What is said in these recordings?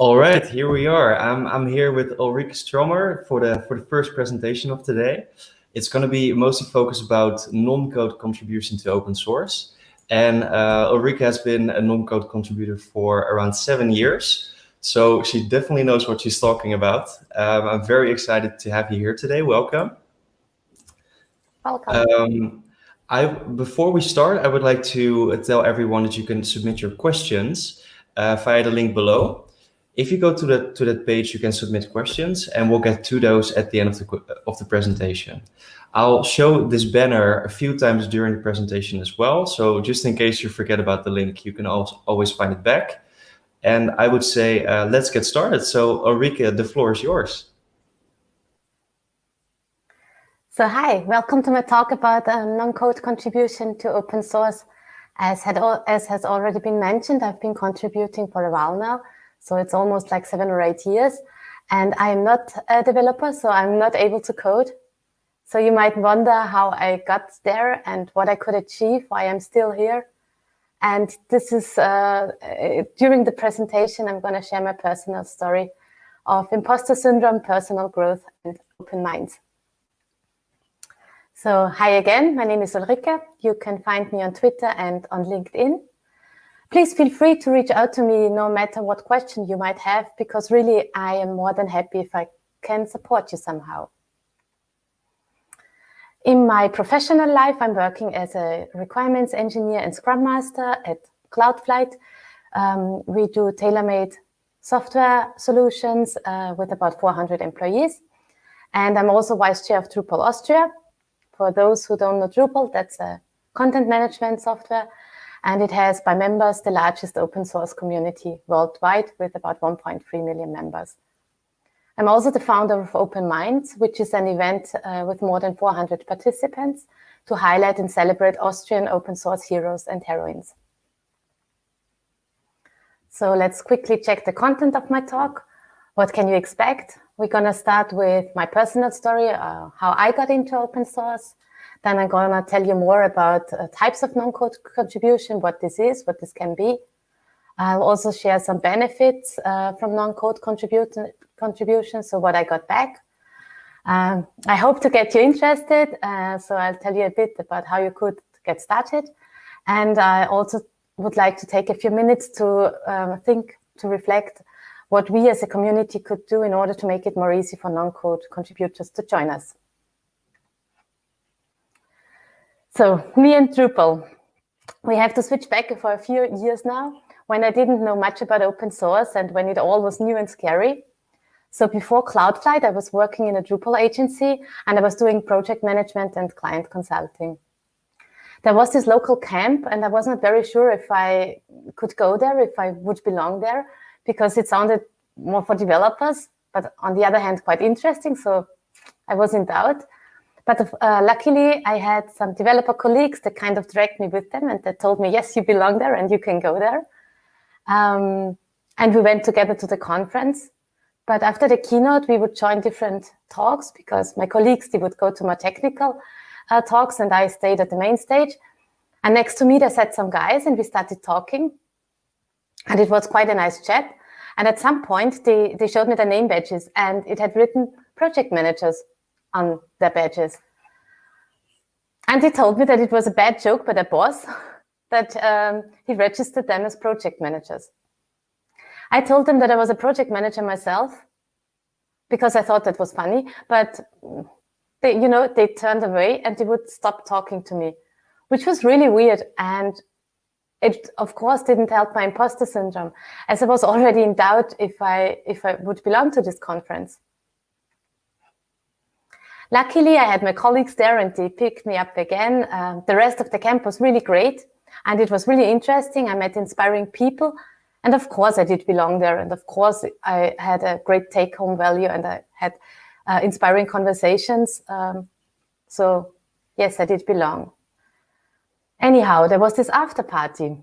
All right, here we are. I'm, I'm here with Ulrike Stromer for the, for the first presentation of today. It's going to be mostly focused about non-code contribution to open source. And uh, Ulrike has been a non-code contributor for around seven years. So she definitely knows what she's talking about. Um, I'm very excited to have you here today. Welcome. Welcome. Um, I, before we start, I would like to tell everyone that you can submit your questions uh, via the link below. If you go to that to that page, you can submit questions, and we'll get to those at the end of the of the presentation. I'll show this banner a few times during the presentation as well. So just in case you forget about the link, you can always find it back. And I would say, uh, let's get started. So Ulrike, the floor is yours. So hi, welcome to my talk about um, non-code contribution to open source. As, had, as has already been mentioned, I've been contributing for a while now. So it's almost like seven or eight years. And I'm not a developer, so I'm not able to code. So you might wonder how I got there and what I could achieve, why I'm still here. And this is, uh, during the presentation, I'm going to share my personal story of imposter syndrome, personal growth, and open minds. So hi again, my name is Ulrike. You can find me on Twitter and on LinkedIn. Please feel free to reach out to me no matter what question you might have, because really I am more than happy if I can support you somehow. In my professional life, I'm working as a requirements engineer and Scrum Master at Cloudflight. Um, we do tailor-made software solutions uh, with about 400 employees. And I'm also vice chair of Drupal Austria. For those who don't know Drupal, that's a content management software and it has by members the largest open source community worldwide with about 1.3 million members. I'm also the founder of Open Minds, which is an event uh, with more than 400 participants to highlight and celebrate Austrian open source heroes and heroines. So let's quickly check the content of my talk. What can you expect? We're going to start with my personal story, uh, how I got into open source, then I'm going to tell you more about uh, types of non-code contribution, what this is, what this can be. I'll also share some benefits uh, from non-code contribution, so what I got back. Um, I hope to get you interested, uh, so I'll tell you a bit about how you could get started. And I also would like to take a few minutes to um, think, to reflect what we as a community could do in order to make it more easy for non-code contributors to join us. So me and Drupal, we have to switch back for a few years now when I didn't know much about open source and when it all was new and scary. So before Cloudflight, I was working in a Drupal agency and I was doing project management and client consulting. There was this local camp and I wasn't very sure if I could go there, if I would belong there, because it sounded more for developers, but on the other hand, quite interesting. So I was in doubt. But uh, luckily, I had some developer colleagues that kind of dragged me with them and that told me, yes, you belong there and you can go there. Um, and we went together to the conference. But after the keynote, we would join different talks because my colleagues, they would go to more technical uh, talks and I stayed at the main stage. And next to me, there sat some guys and we started talking. And it was quite a nice chat. And at some point, they, they showed me the name badges and it had written project managers on their badges. And he told me that it was a bad joke by their boss, that um, he registered them as project managers. I told them that I was a project manager myself because I thought that was funny, but they, you know, they turned away and they would stop talking to me, which was really weird. And it, of course, didn't help my imposter syndrome, as I was already in doubt if I, if I would belong to this conference. Luckily, I had my colleagues there and they picked me up again. Uh, the rest of the camp was really great and it was really interesting. I met inspiring people and of course I did belong there. And of course I had a great take home value and I had uh, inspiring conversations. Um, so yes, I did belong. Anyhow, there was this after party.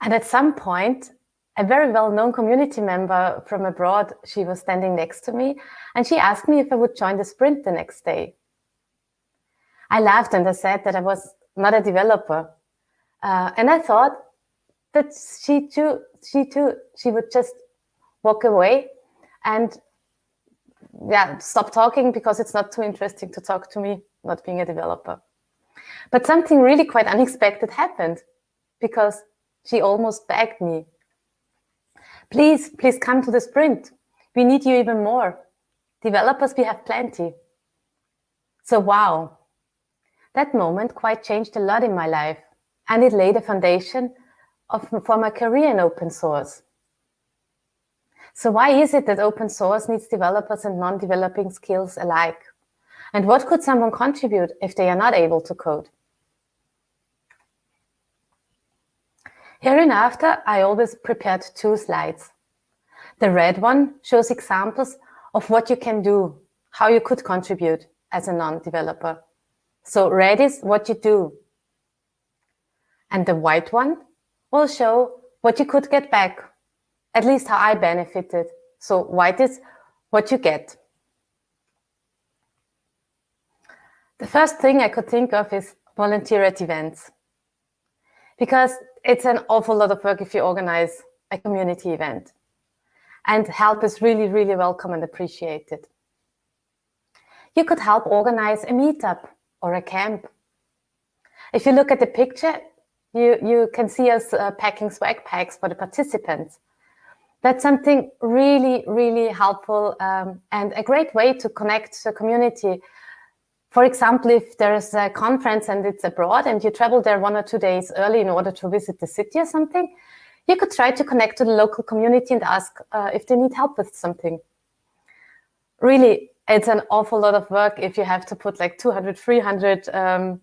And at some point, a very well-known community member from abroad, she was standing next to me and she asked me if I would join the sprint the next day. I laughed and I said that I was not a developer. Uh, and I thought, that she too, she too, she would just walk away and yeah, stop talking because it's not too interesting to talk to me, not being a developer. But something really quite unexpected happened because she almost begged me. Please, please come to the sprint. We need you even more. Developers, we have plenty. So wow, that moment quite changed a lot in my life and it laid a foundation of, for my career in open source. So why is it that open source needs developers and non-developing skills alike? And what could someone contribute if they are not able to code? Hereinafter, I always prepared two slides. The red one shows examples of what you can do, how you could contribute as a non-developer. So red is what you do. And the white one will show what you could get back, at least how I benefited. So white is what you get. The first thing I could think of is volunteer at events. Because it's an awful lot of work if you organize a community event. And help is really, really welcome and appreciated. You could help organize a meetup or a camp. If you look at the picture, you, you can see us uh, packing swag packs for the participants. That's something really, really helpful um, and a great way to connect the community. For example, if there's a conference and it's abroad and you travel there one or two days early in order to visit the city or something, you could try to connect to the local community and ask uh, if they need help with something. Really, it's an awful lot of work if you have to put like 200, 300 um,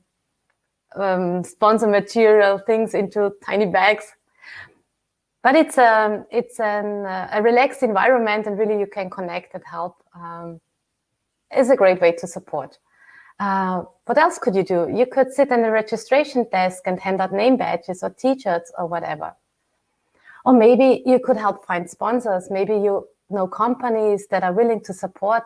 um, sponsor material things into tiny bags. But it's a, um, it's an, uh, a relaxed environment and really you can connect and help. Um, is a great way to support. Uh, what else could you do? You could sit in the registration desk and hand out name badges or t-shirts or whatever. Or maybe you could help find sponsors. Maybe you know companies that are willing to support.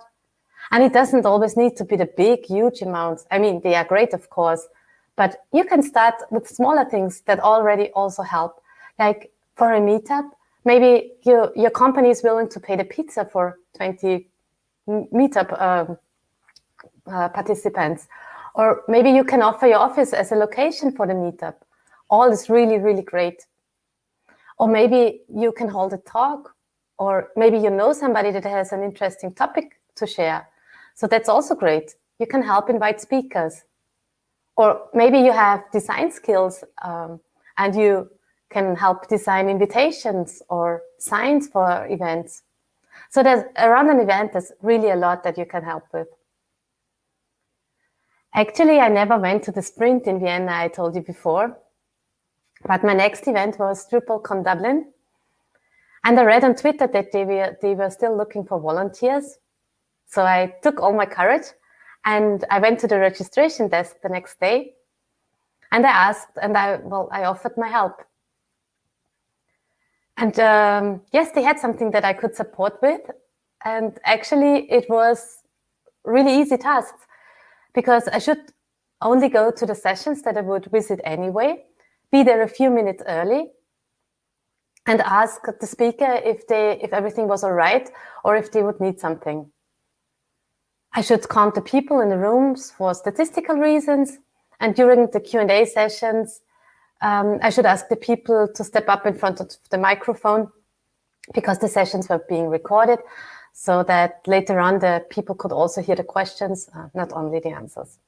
And it doesn't always need to be the big, huge amounts. I mean, they are great, of course, but you can start with smaller things that already also help. Like for a meetup, maybe you, your company is willing to pay the pizza for 20 meetup um, uh, participants. Or maybe you can offer your office as a location for the meetup. All is really, really great. Or maybe you can hold a talk, or maybe you know somebody that has an interesting topic to share. So that's also great. You can help invite speakers. Or maybe you have design skills um, and you can help design invitations or signs for events. So there's around an event, there's really a lot that you can help with. Actually, I never went to the sprint in Vienna, I told you before. But my next event was DrupalCon Dublin. And I read on Twitter that they were, they were still looking for volunteers. So I took all my courage and I went to the registration desk the next day. And I asked, and I, well, I offered my help. And um, yes, they had something that I could support with. And actually, it was really easy tasks because I should only go to the sessions that I would visit anyway, be there a few minutes early, and ask the speaker if they if everything was all right or if they would need something. I should count the people in the rooms for statistical reasons, and during the Q&A sessions, um, I should ask the people to step up in front of the microphone because the sessions were being recorded so that later on the people could also hear the questions, uh, not only the answers.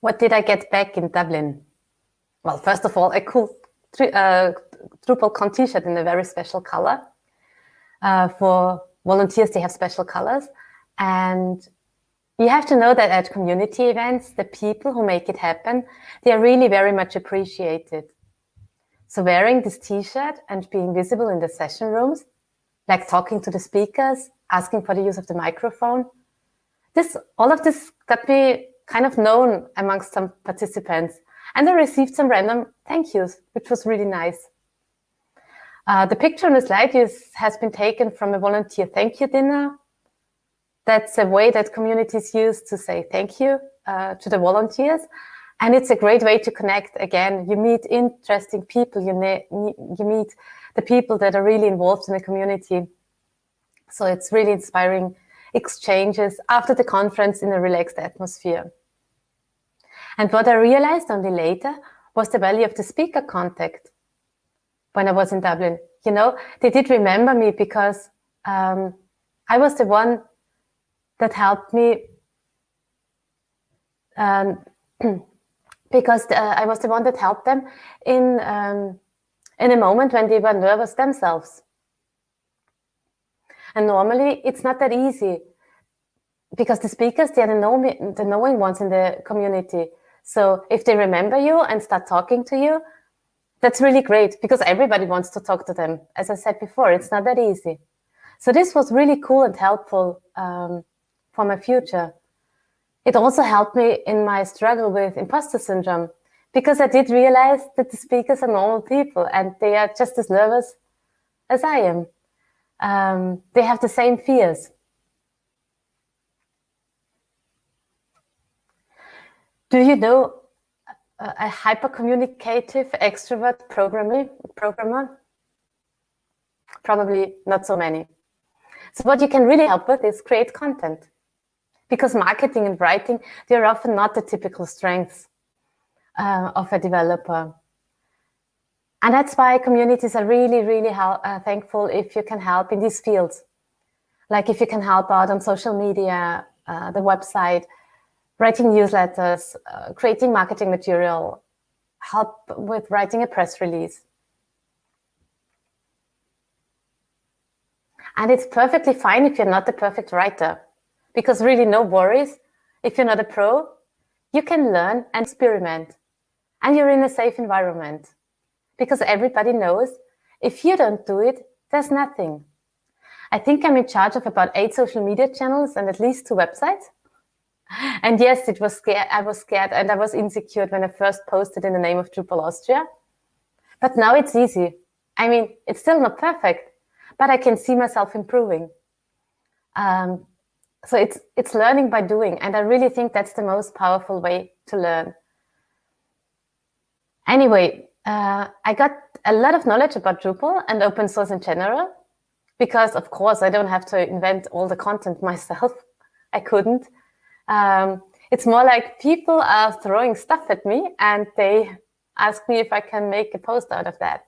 What did I get back in Dublin? Well, first of all, a cool uh, DrupalCon t-shirt in a very special color. Uh, for volunteers, they have special colors. And you have to know that at community events, the people who make it happen, they are really very much appreciated. So wearing this t-shirt and being visible in the session rooms, like talking to the speakers, asking for the use of the microphone, this all of this got me kind of known amongst some participants. And I received some random thank yous, which was really nice. Uh, the picture on the slide is, has been taken from a volunteer thank you dinner. That's a way that communities use to say thank you uh, to the volunteers. And it's a great way to connect. Again, you meet interesting people, you, you meet the people that are really involved in the community. So it's really inspiring exchanges after the conference in a relaxed atmosphere. And what I realized only later was the value of the speaker contact when I was in Dublin. You know, they did remember me because um, I was the one that helped me um, because uh, I was the one that helped them in um, in a moment when they were nervous themselves. And normally it's not that easy because the speakers, they are the, know the knowing ones in the community. So if they remember you and start talking to you, that's really great because everybody wants to talk to them. As I said before, it's not that easy. So this was really cool and helpful um, for my future. It also helped me in my struggle with imposter syndrome because I did realize that the speakers are normal people and they are just as nervous as I am. Um, they have the same fears. Do you know a hypercommunicative extrovert programmer? programmer? Probably not so many. So what you can really help with is create content. Because marketing and writing, they're often not the typical strengths uh, of a developer. And that's why communities are really, really uh, thankful if you can help in these fields. Like if you can help out on social media, uh, the website, writing newsletters, uh, creating marketing material, help with writing a press release. And it's perfectly fine if you're not the perfect writer, because really no worries. If you're not a pro, you can learn and experiment, and you're in a safe environment, because everybody knows if you don't do it, there's nothing. I think I'm in charge of about eight social media channels and at least two websites. And yes, it was scared. I was scared and I was insecure when I first posted in the name of Drupal Austria. But now it's easy. I mean, it's still not perfect, but I can see myself improving. Um, so it's it's learning by doing, and I really think that's the most powerful way to learn. Anyway, uh, I got a lot of knowledge about Drupal and open source in general, because of course I don't have to invent all the content myself. I couldn't. Um, it's more like people are throwing stuff at me and they ask me if I can make a post out of that.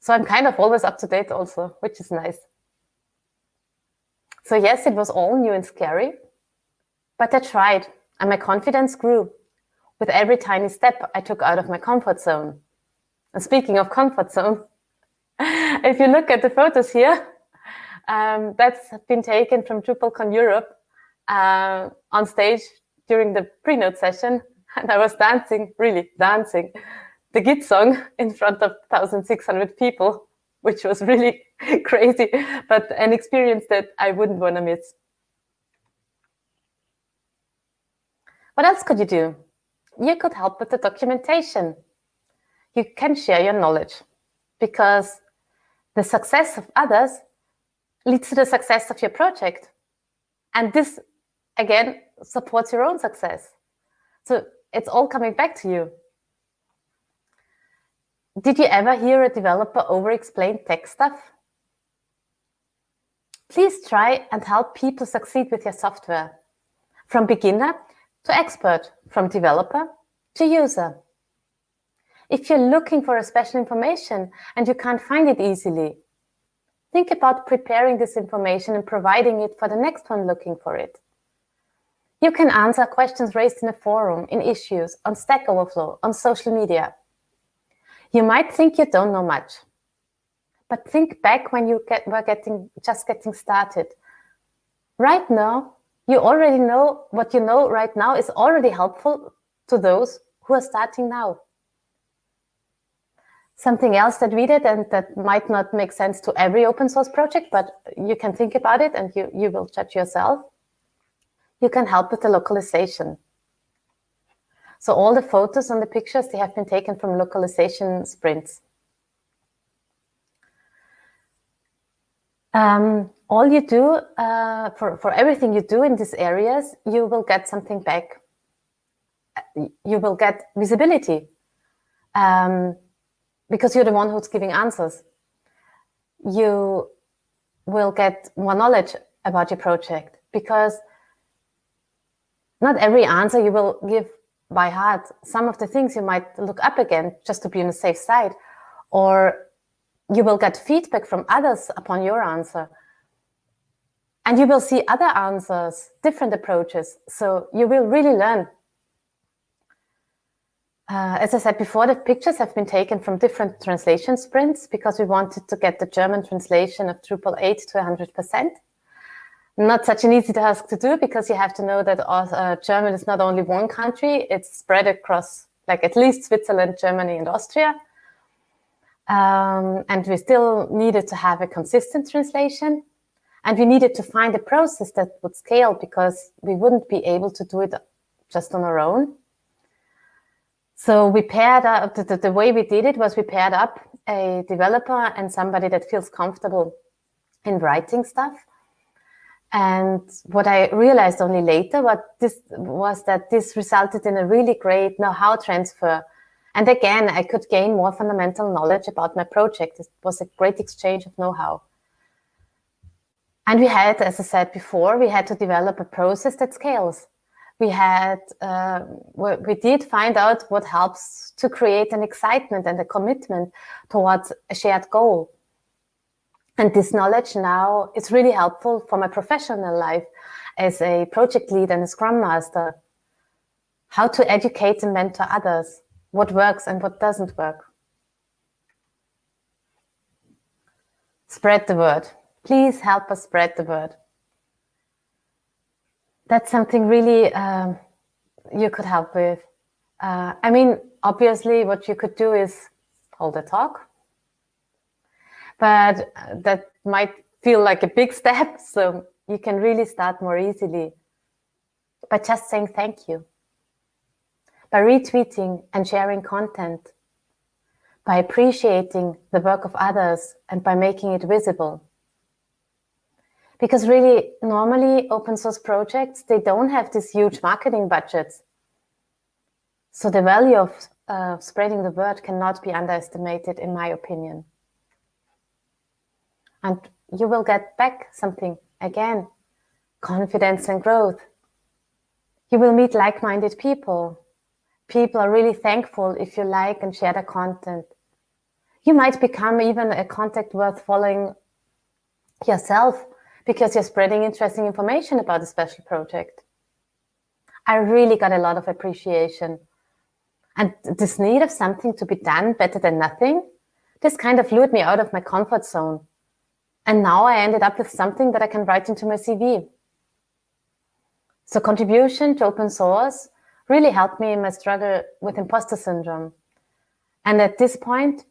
So I'm kind of always up to date also, which is nice. So yes, it was all new and scary, but I tried and my confidence grew with every tiny step I took out of my comfort zone. And speaking of comfort zone, if you look at the photos here, um, that's been taken from DrupalCon Europe uh, on stage during the pre-note session and I was dancing, really dancing, the Git song in front of 1,600 people, which was really crazy, but an experience that I wouldn't want to miss. What else could you do? You could help with the documentation. You can share your knowledge because the success of others leads to the success of your project. And this again, supports your own success. So it's all coming back to you. Did you ever hear a developer over-explain tech stuff? Please try and help people succeed with your software, from beginner to expert, from developer to user. If you're looking for a special information and you can't find it easily, think about preparing this information and providing it for the next one looking for it. You can answer questions raised in a forum, in issues, on Stack Overflow, on social media. You might think you don't know much, but think back when you get, were getting just getting started. Right now, you already know what you know right now is already helpful to those who are starting now. Something else that we did and that might not make sense to every open source project, but you can think about it and you, you will judge yourself you can help with the localization. So all the photos and the pictures, they have been taken from localization sprints. Um, all you do, uh, for, for everything you do in these areas, you will get something back. you will get visibility um, because you're the one who's giving answers. You will get more knowledge about your project because not every answer you will give by heart. Some of the things you might look up again just to be on the safe side, or you will get feedback from others upon your answer. And you will see other answers, different approaches. So you will really learn. Uh, as I said before, the pictures have been taken from different translation sprints because we wanted to get the German translation of Drupal 8 to 100% not such an easy task to do because you have to know that uh, German is not only one country, it's spread across like at least Switzerland, Germany, and Austria. Um, and we still needed to have a consistent translation. And we needed to find a process that would scale because we wouldn't be able to do it just on our own. So we paired up, the, the, way we did it was we paired up a developer and somebody that feels comfortable in writing stuff and what I realized only later what this was that this resulted in a really great know-how transfer. And again, I could gain more fundamental knowledge about my project. It was a great exchange of know-how. And we had, as I said before, we had to develop a process that scales. We had, uh, we did find out what helps to create an excitement and a commitment towards a shared goal. And this knowledge now is really helpful for my professional life as a project lead and a scrum master. How to educate and mentor others, what works and what doesn't work. Spread the word. Please help us spread the word. That's something really um, you could help with. Uh, I mean, obviously what you could do is hold a talk, but that might feel like a big step. So you can really start more easily by just saying thank you, by retweeting and sharing content, by appreciating the work of others and by making it visible. Because really, normally open source projects, they don't have these huge marketing budgets. So the value of uh, spreading the word cannot be underestimated, in my opinion and you will get back something again, confidence and growth. You will meet like-minded people. People are really thankful if you like and share the content. You might become even a contact worth following yourself because you're spreading interesting information about a special project. I really got a lot of appreciation. And this need of something to be done better than nothing, this kind of lured me out of my comfort zone. And now I ended up with something that I can write into my CV. So contribution to open source really helped me in my struggle with imposter syndrome. And at this point,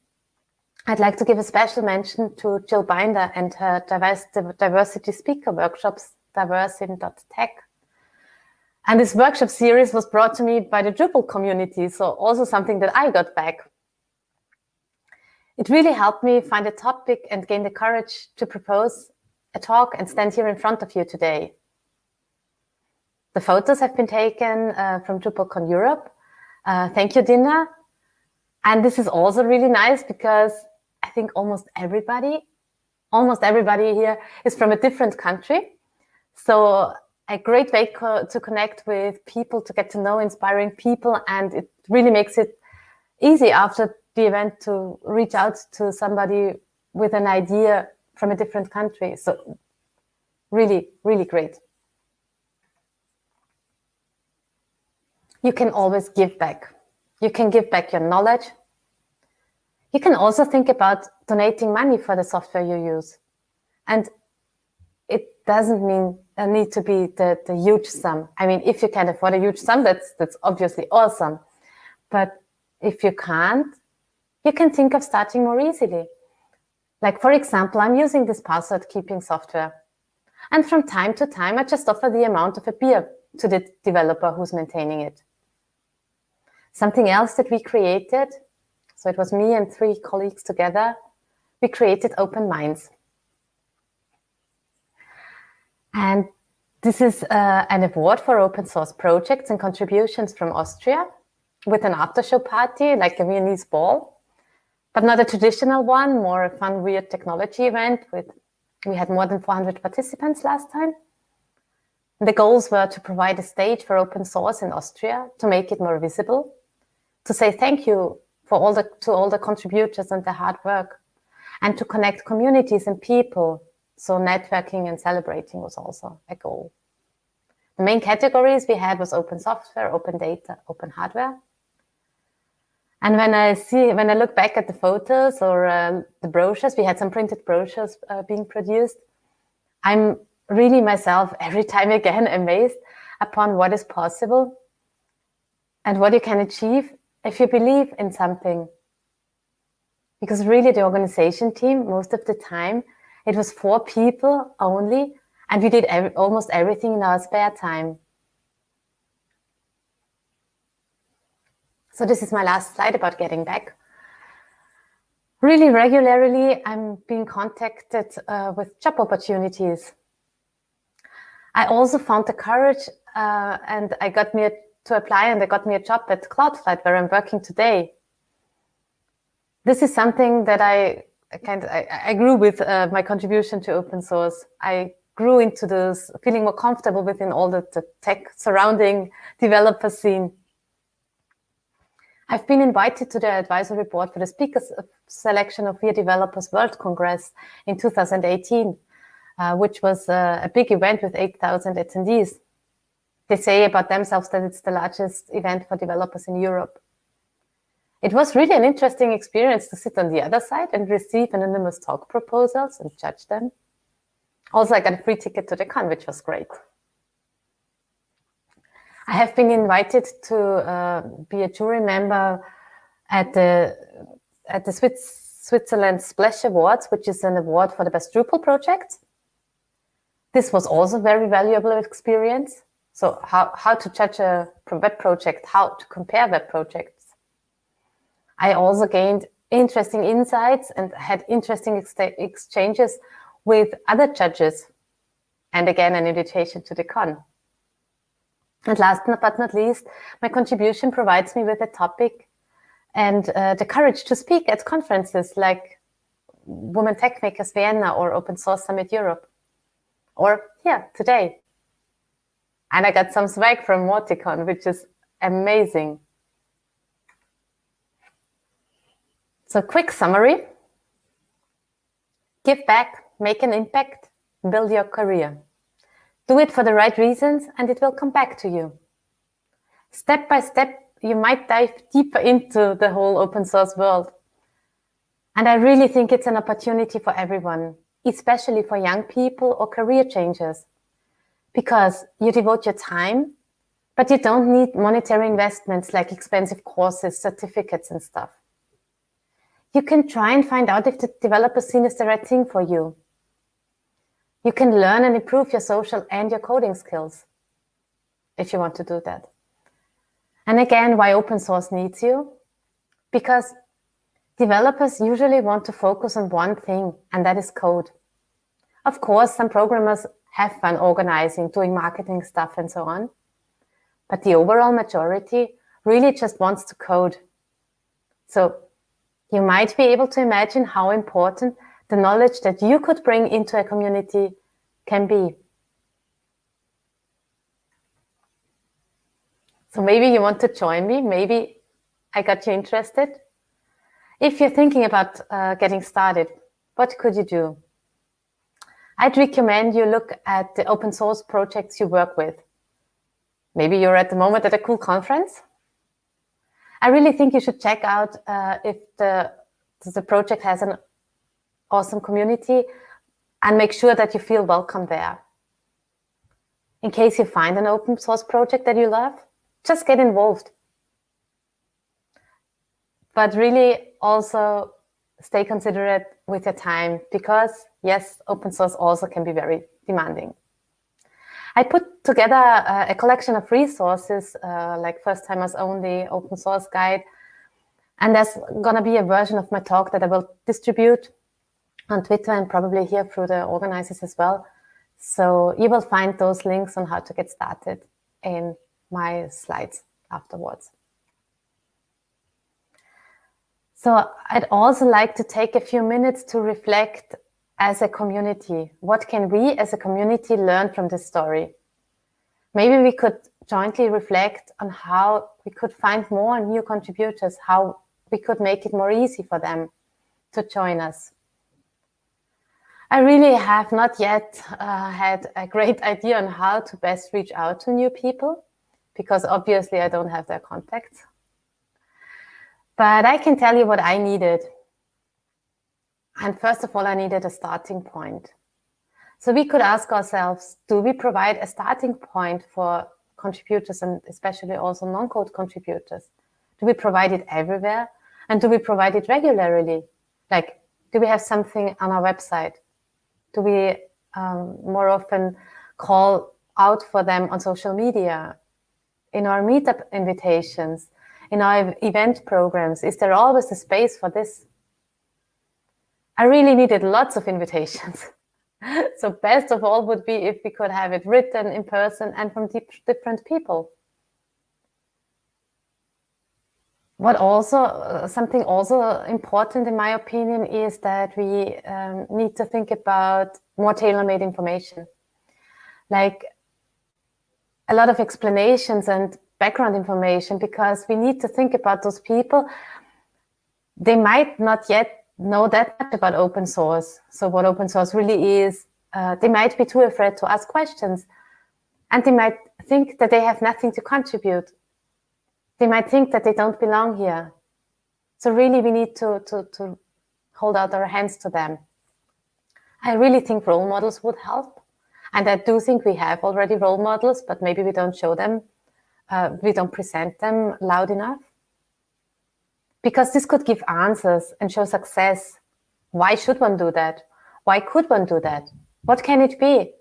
I'd like to give a special mention to Jill Binder and her diversity speaker workshops, diversein.tech. And this workshop series was brought to me by the Drupal community, so also something that I got back it really helped me find a topic and gain the courage to propose a talk and stand here in front of you today. The photos have been taken uh, from DrupalCon Europe. Uh, thank you, Dina. And this is also really nice because I think almost everybody, almost everybody here is from a different country. So a great way co to connect with people, to get to know inspiring people. And it really makes it easy after the event to reach out to somebody with an idea from a different country. So really, really great. You can always give back. You can give back your knowledge. You can also think about donating money for the software you use. And it doesn't mean uh, need to be the, the huge sum. I mean, if you can afford a huge sum, that's, that's obviously awesome. But if you can't, you can think of starting more easily. Like, for example, I'm using this password keeping software. And from time to time, I just offer the amount of a beer to the developer who's maintaining it. Something else that we created, so it was me and three colleagues together, we created Open Minds. And This is uh, an award for open source projects and contributions from Austria with an after show party, like a Viennese ball, but not a traditional one, more a fun, weird technology event with, we had more than 400 participants last time. The goals were to provide a stage for open source in Austria, to make it more visible, to say thank you for all the, to all the contributors and the hard work, and to connect communities and people. So networking and celebrating was also a goal. The main categories we had was open software, open data, open hardware. And when I see, when I look back at the photos or uh, the brochures, we had some printed brochures uh, being produced. I'm really myself every time again amazed upon what is possible and what you can achieve if you believe in something. Because really the organization team, most of the time, it was four people only, and we did every, almost everything in our spare time. So this is my last slide about getting back. Really regularly, I'm being contacted uh, with job opportunities I also found the courage uh, and I got me a, to apply and they got me a job at Cloudflight where I'm working today. This is something that I kind of, I, I grew with uh, my contribution to open source. I grew into this feeling more comfortable within all the, the tech surrounding developer scene. I've been invited to the advisory board for the speakers selection of WeAreDevelopers World Congress in 2018. Uh, which was uh, a big event with 8,000 attendees. They say about themselves that it's the largest event for developers in Europe. It was really an interesting experience to sit on the other side and receive anonymous talk proposals and judge them. Also, I got a free ticket to the con, which was great. I have been invited to uh, be a jury member at the at the Swiss, Switzerland Splash Awards, which is an award for the best Drupal project. This was also a very valuable experience. So how, how to judge a web project, how to compare web projects. I also gained interesting insights and had interesting ex exchanges with other judges. And again, an invitation to the con. And last but not least, my contribution provides me with a topic and uh, the courage to speak at conferences like Women Tech Makers Vienna or Open Source Summit Europe or yeah, today. And I got some swag from Mauticon, which is amazing. So quick summary. Give back, make an impact, build your career. Do it for the right reasons and it will come back to you. Step by step, you might dive deeper into the whole open source world. And I really think it's an opportunity for everyone especially for young people or career changers, because you devote your time, but you don't need monetary investments like expensive courses, certificates and stuff. You can try and find out if the developer scene is the right thing for you. You can learn and improve your social and your coding skills if you want to do that. And again, why open source needs you? Because developers usually want to focus on one thing, and that is code. Of course, some programmers have fun organizing, doing marketing stuff and so on. But the overall majority really just wants to code. So you might be able to imagine how important the knowledge that you could bring into a community can be. So maybe you want to join me. Maybe I got you interested. If you're thinking about uh, getting started, what could you do? I'd recommend you look at the open source projects you work with. Maybe you're at the moment at a cool conference. I really think you should check out uh, if the, the project has an awesome community and make sure that you feel welcome there. In case you find an open source project that you love, just get involved. But really also stay considerate with your time because yes, open source also can be very demanding. I put together a, a collection of resources uh, like first timers only open source guide. And there's gonna be a version of my talk that I will distribute on Twitter and probably here through the organizers as well So you will find those links on how to get started in my slides afterwards. So I'd also like to take a few minutes to reflect as a community. What can we as a community learn from this story? Maybe we could jointly reflect on how we could find more new contributors, how we could make it more easy for them to join us. I really have not yet uh, had a great idea on how to best reach out to new people because obviously I don't have their contacts. But I can tell you what I needed. And first of all, I needed a starting point. So we could ask ourselves, do we provide a starting point for contributors and especially also non-code contributors? Do we provide it everywhere? And do we provide it regularly? Like, do we have something on our website? Do we um, more often call out for them on social media, in our meetup invitations, in our event programs? Is there always a space for this? I really needed lots of invitations. so best of all would be if we could have it written in person and from different people. What also, uh, something also important in my opinion is that we um, need to think about more tailor-made information. Like a lot of explanations and background information because we need to think about those people. They might not yet know that much about open source. So what open source really is, uh, they might be too afraid to ask questions and they might think that they have nothing to contribute they might think that they don't belong here. So really we need to, to, to hold out our hands to them. I really think role models would help. And I do think we have already role models, but maybe we don't show them, uh, we don't present them loud enough. Because this could give answers and show success. Why should one do that? Why could one do that? What can it be?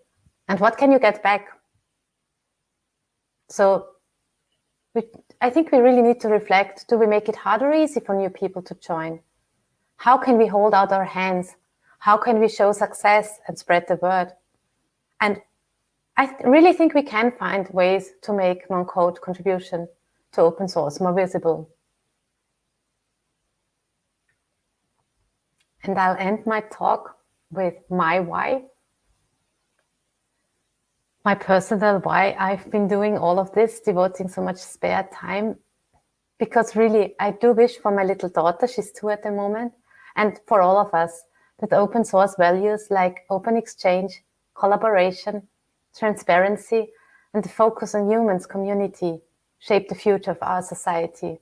And what can you get back? So we, I think we really need to reflect, do we make it hard or easy for new people to join? How can we hold out our hands? How can we show success and spread the word? And I th really think we can find ways to make non-code contribution to open source more visible. And I'll end my talk with my why my personal why I've been doing all of this, devoting so much spare time. Because really, I do wish for my little daughter, she's two at the moment, and for all of us, that open source values like open exchange, collaboration, transparency, and the focus on humans community shape the future of our society.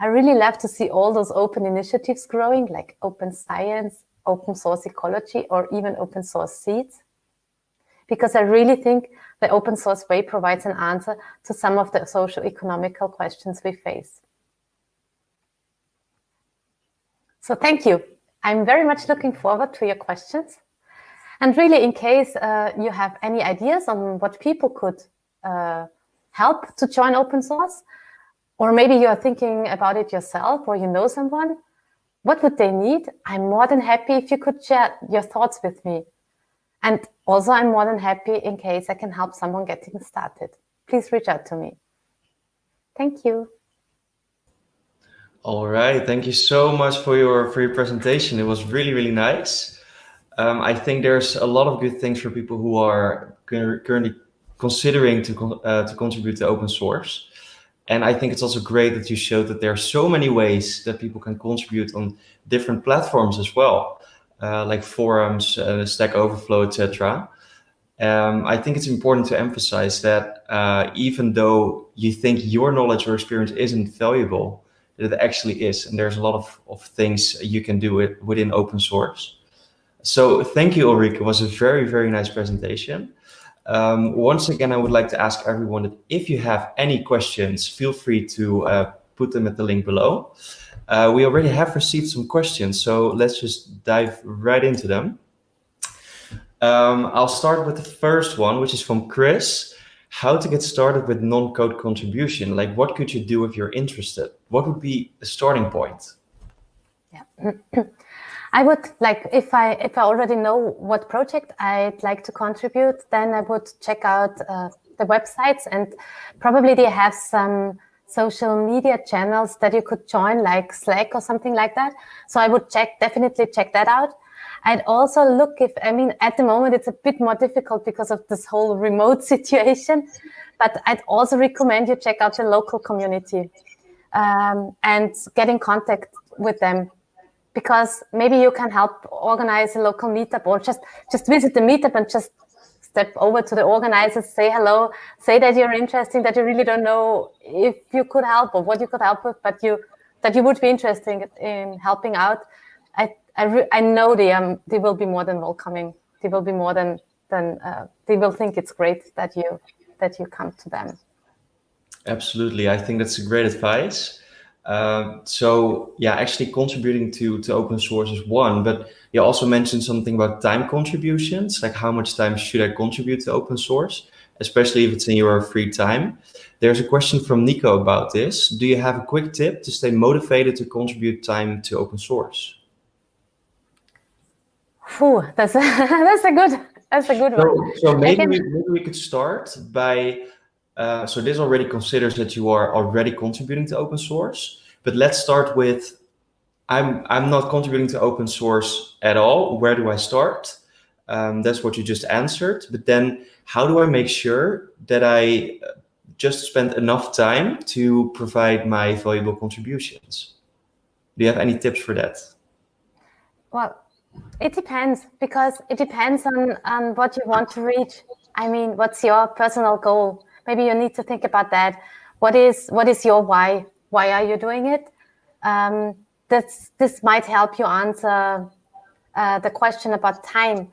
I really love to see all those open initiatives growing, like open science, open source ecology, or even open source seeds because I really think the open source way provides an answer to some of the social economical questions we face. So thank you. I'm very much looking forward to your questions. And really, in case uh, you have any ideas on what people could uh, help to join open source, or maybe you are thinking about it yourself or you know someone, what would they need? I'm more than happy if you could share your thoughts with me. And also, I'm more than happy in case I can help someone getting started. Please reach out to me. Thank you. All right. Thank you so much for your for your presentation. It was really, really nice. Um, I think there's a lot of good things for people who are currently considering to, uh, to contribute to open source. And I think it's also great that you showed that there are so many ways that people can contribute on different platforms as well uh, like forums, uh, Stack Overflow, etc. Um, I think it's important to emphasize that uh, even though you think your knowledge or experience isn't valuable, it actually is. And there's a lot of, of things you can do it within open source. So thank you, Ulrike. It was a very, very nice presentation. Um, once again, I would like to ask everyone that if you have any questions, feel free to uh, put them at the link below. Uh, we already have received some questions, so let's just dive right into them. Um, I'll start with the first one, which is from Chris. How to get started with non-code contribution? Like, what could you do if you're interested? What would be a starting point? Yeah, I would like if I if I already know what project I'd like to contribute, then I would check out uh, the websites and probably they have some social media channels that you could join like Slack or something like that. So I would check definitely check that out. I'd also look if I mean at the moment it's a bit more difficult because of this whole remote situation, but I'd also recommend you check out the local community um, and get in contact with them because maybe you can help organize a local meetup or just just visit the meetup and just step over to the organizers, say hello, say that you're interested, that you really don't know if you could help or what you could help with, but you that you would be interested in helping out. I I, I know they um they will be more than welcoming. They will be more than than uh, they will think it's great that you that you come to them. Absolutely, I think that's a great advice. Um, so yeah, actually contributing to, to open source is one, but you also mentioned something about time contributions, like how much time should I contribute to open source, especially if it's in your free time. There's a question from Nico about this. Do you have a quick tip to stay motivated to contribute time to open source? Whew, that's a, that's a good that's a good one. So, so maybe, we, maybe we could start by uh, so this already considers that you are already contributing to open source. But let's start with, I'm, I'm not contributing to open source at all. Where do I start? Um, that's what you just answered. But then how do I make sure that I uh, just spend enough time to provide my valuable contributions? Do you have any tips for that? Well, it depends because it depends on, on what you want to reach. I mean, what's your personal goal? Maybe you need to think about that. What is what is your why? Why are you doing it? Um, this this might help you answer uh, the question about time.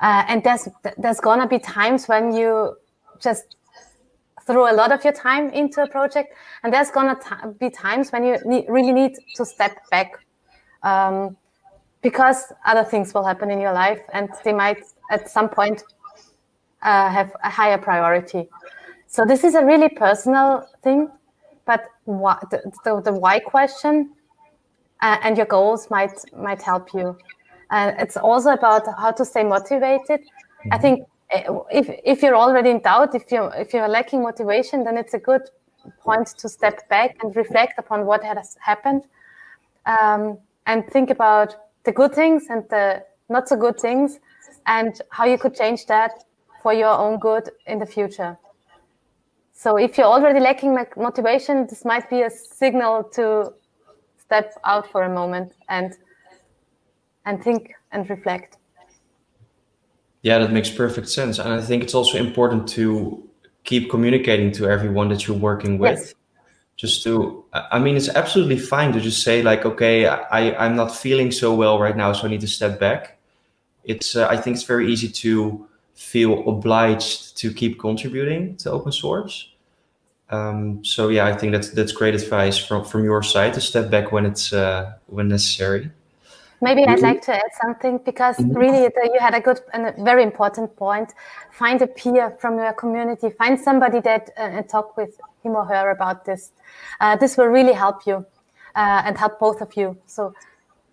Uh, and there's there's gonna be times when you just throw a lot of your time into a project, and there's gonna be times when you really need to step back um, because other things will happen in your life, and they might at some point uh, have a higher priority. So this is a really personal thing, but what, the, the, the why question uh, and your goals might might help you. And it's also about how to stay motivated. I mm-hmm. think uh, if if you're already in doubt, if you if you're lacking motivation, then it's a good point to step back and reflect upon what has happened, um, and think about the good things and the not so good things, and how you could change that for your own good in the future. So if you're already lacking motivation, this might be a signal to step out for a moment and and think and reflect. Yeah, that makes perfect sense. And I think it's also important to keep communicating to everyone that you're working with. Yes. Just to, I mean, it's absolutely fine to just say like, okay, I, I'm not feeling so well right now, so I need to step back. It's, uh, I think it's very easy to feel obliged to keep contributing to open source. Um, so yeah, I think that's that's great advice from from your side to step back when it's uh, when necessary. Maybe I'd like to add something because mm -hmm. really you had a good and a very important point. Find a peer from your community. Find somebody that uh, and talk with him or her about this. Uh, this will really help you uh, and help both of you. So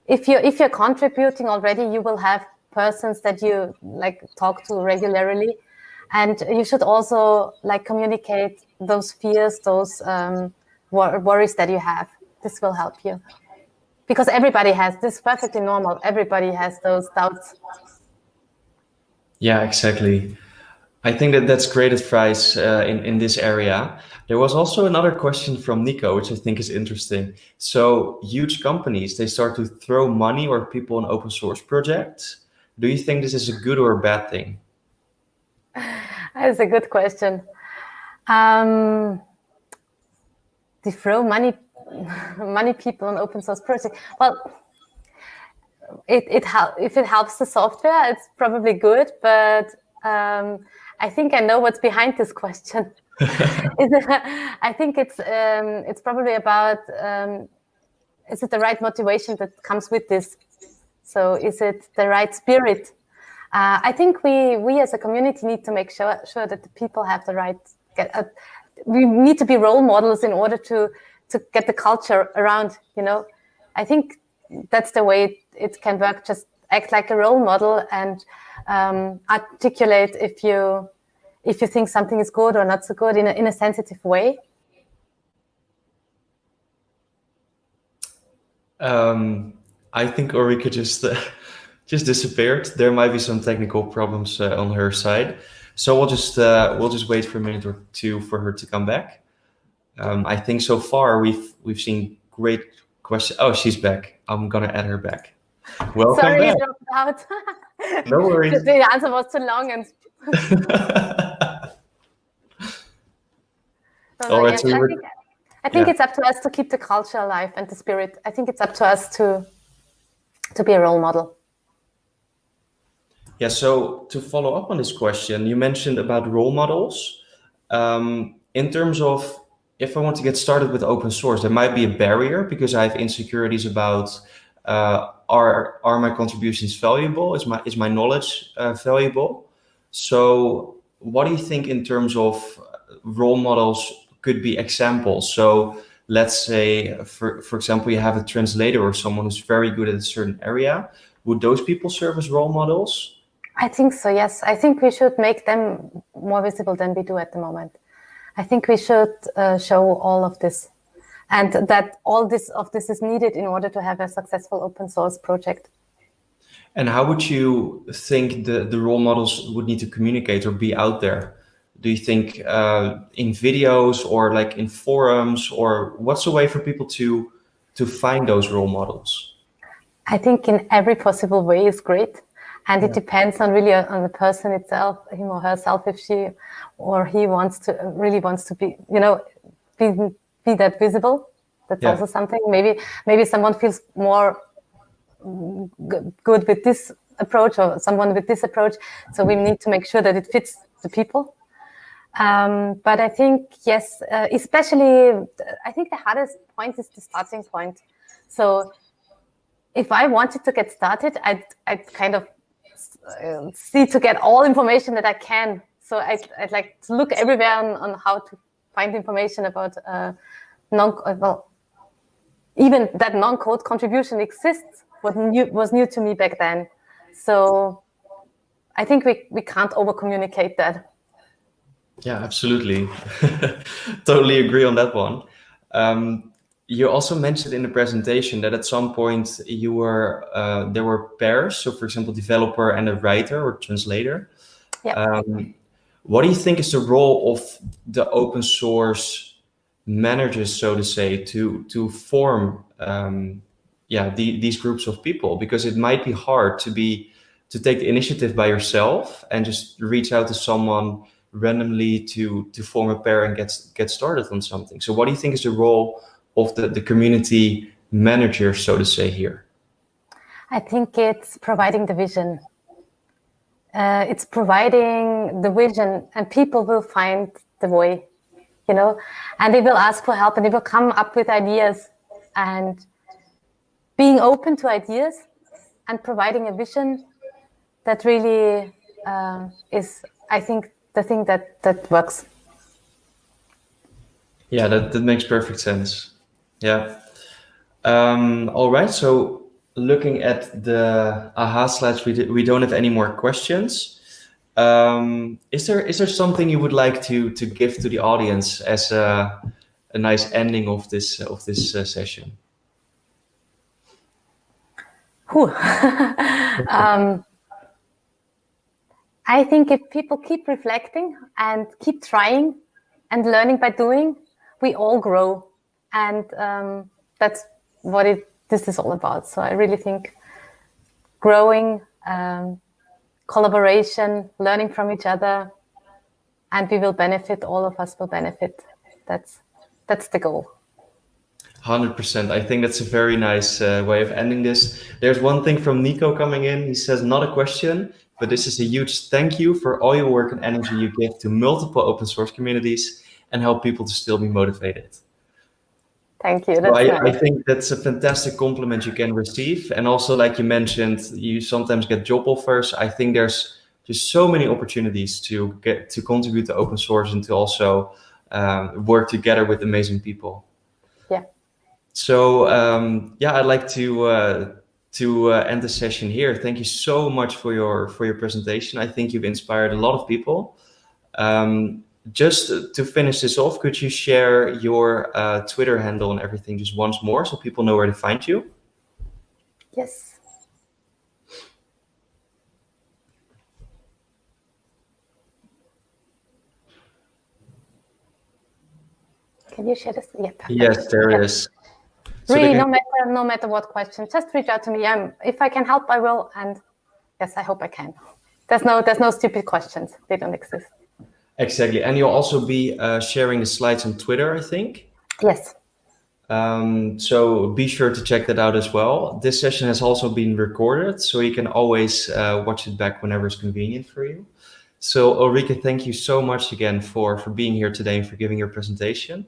if you if you're contributing already, you will have persons that you like talk to regularly. And you should also like communicate those fears those um, wor worries that you have. This will help you. Because everybody has this perfectly normal. Everybody has those doubts. Yeah exactly. I think that that's great advice uh, in in this area. There was also another question from nico which i think is interesting. So huge companies they start to throw money or people in open source projects do you think this is a good or a bad thing That's a good question. Um, to throw money, money people on open source project. Well, it, it if it helps the software, it's probably good. But um, I think I know what's behind this question. I think it's um, it's probably about um, is it the right motivation that comes with this? So is it the right spirit uh, I think we we as a community need to make sure sure that the people have the right. Get, uh, we need to be role models in order to to get the culture around. You know, I think that's the way it can work. Just act like a role model and um, articulate if you if you think something is good or not so good in a, in a sensitive way. Um, I think Ulrike just uh, just disappeared. There might be some technical problems uh, on her side, so we'll just uh, we'll just wait for a minute or two for her to come back. Um, I think so far we've we've seen great questions. Oh, she's back. I'm gonna add her back. Welcome Sorry, back. dropped out. No worries. the answer was too long and. All right, so I think, I think yeah. it's up to us to keep the culture alive and the spirit. I think it's up to us to to be a role model. Yeah, so to follow up on this question, you mentioned about role models. Um, in terms of if I want to get started with open source, there might be a barrier because I have insecurities about uh, are are my contributions valuable? Is my is my knowledge uh, valuable? So, what do you think in terms of role models could be examples? So, let's say, for for example, you have a translator or someone who's very good at a certain area. Would those people serve as role models? I think so. Yes, I think we should make them more visible than we do at the moment. I think we should uh, show all of this, and that all this of this is needed in order to have a successful open source project. And how would you think the, the role models would need to communicate or be out there? Do you think uh, in videos or like in forums or what's a way for people to to find those role models? I think in every possible way is great. And it depends on really on the person itself, him or herself, if she or he wants to really wants to be, you know, be, be that visible. That's Yeah. also something. Maybe maybe someone feels more mm, good with this approach or someone with this approach. So we need to make sure that it fits the people. Um, but I think yes, uh, especially I think the hardest point is the starting point. So if I wanted to get started, I'd, I'd kind of uh, see to get all information that I can. So I'd, I'd like to look everywhere on, on how to find information about uh, non uh, well, even that non-code contribution exists was new was new to me back then. So I think we, we can't over communicate that. Yeah, absolutely. totally agree on that one. Um, you also mentioned in the presentation that at some point you were uh, there were pairs. So, for example, developer and a writer or translator. Yeah. Um, what do you think is the role of the open source managers, so to say, to to form um, yeah the, these groups of people? Because it might be hard to be to take the initiative by yourself and just reach out to someone randomly to to form a pair and get get started on something. So, what do you think is the role of the, the community manager, so to say, here? I think it's providing the vision. Uh, it's providing the vision, and people will find the way, you know, and they will ask for help and they will come up with ideas. And being open to ideas and providing a vision that really uh, is, I think, the thing that, that works. Yeah, that, that makes perfect sense. Yeah. Um, all right. So looking at the aha slides, we, we don't have any more questions. Um, is there is there something you would like to to give to the audience as a, a nice ending of this of this uh, session? Um, I think if people keep reflecting and keep trying and learning by doing, we all grow, and um, that's what it this is all about. So I really think growing, um, collaboration, learning from each other, and we will benefit. All of us will benefit. That's that's the goal. Hundred percent. I think that's a very nice uh, way of ending this. There's one thing from Nico coming in. He says, "Not a question, but this is a huge thank you for all your work and energy you give to multiple open source communities and help people to still be motivated." Thank you. So I, I nice. think that's a fantastic compliment you can receive. And also, like you mentioned, you sometimes get job offers. I think there's just so many opportunities to get to contribute to open source and to also um, work together with amazing people. Yeah. So um, yeah, I'd like to uh, to uh, end the session here. Thank you so much for your for your presentation. I think you've inspired a lot of people. Um, just to finish this off, could you share your uh, Twitter handle and everything just once more so people know where to find you? Yes. Can you share this? Yeah, yes, there yeah. is. So really, no matter no matter what question, just reach out to me. Um, if I can help, I will. And yes, I hope I can. There's no there's no stupid questions. They don't exist. Exactly, and you'll also be uh, sharing the slides on Twitter, I think. Yes. Um, so be sure to check that out as well. This session has also been recorded, so you can always uh, watch it back whenever it's convenient for you. So Ulrike, thank you so much again for, for being here today and for giving your presentation.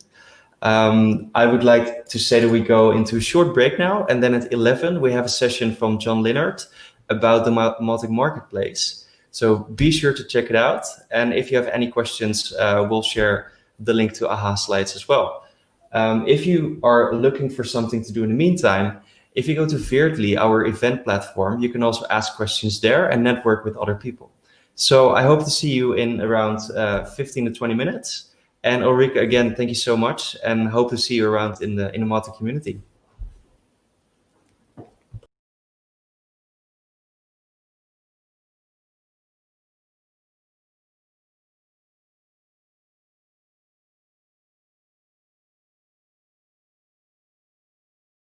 Um, I would like to say that we go into a short break now, and then at 11, we have a session from John Linnard about the Mautic Marketplace. So be sure to check it out. And if you have any questions, uh, we'll share the link to AHA slides as well. Um, if you are looking for something to do in the meantime, if you go to Veertly, our event platform, you can also ask questions there and network with other people. So I hope to see you in around uh, 15 to 20 minutes. And Ulrike, again, thank you so much and hope to see you around in the, in the Mautic community.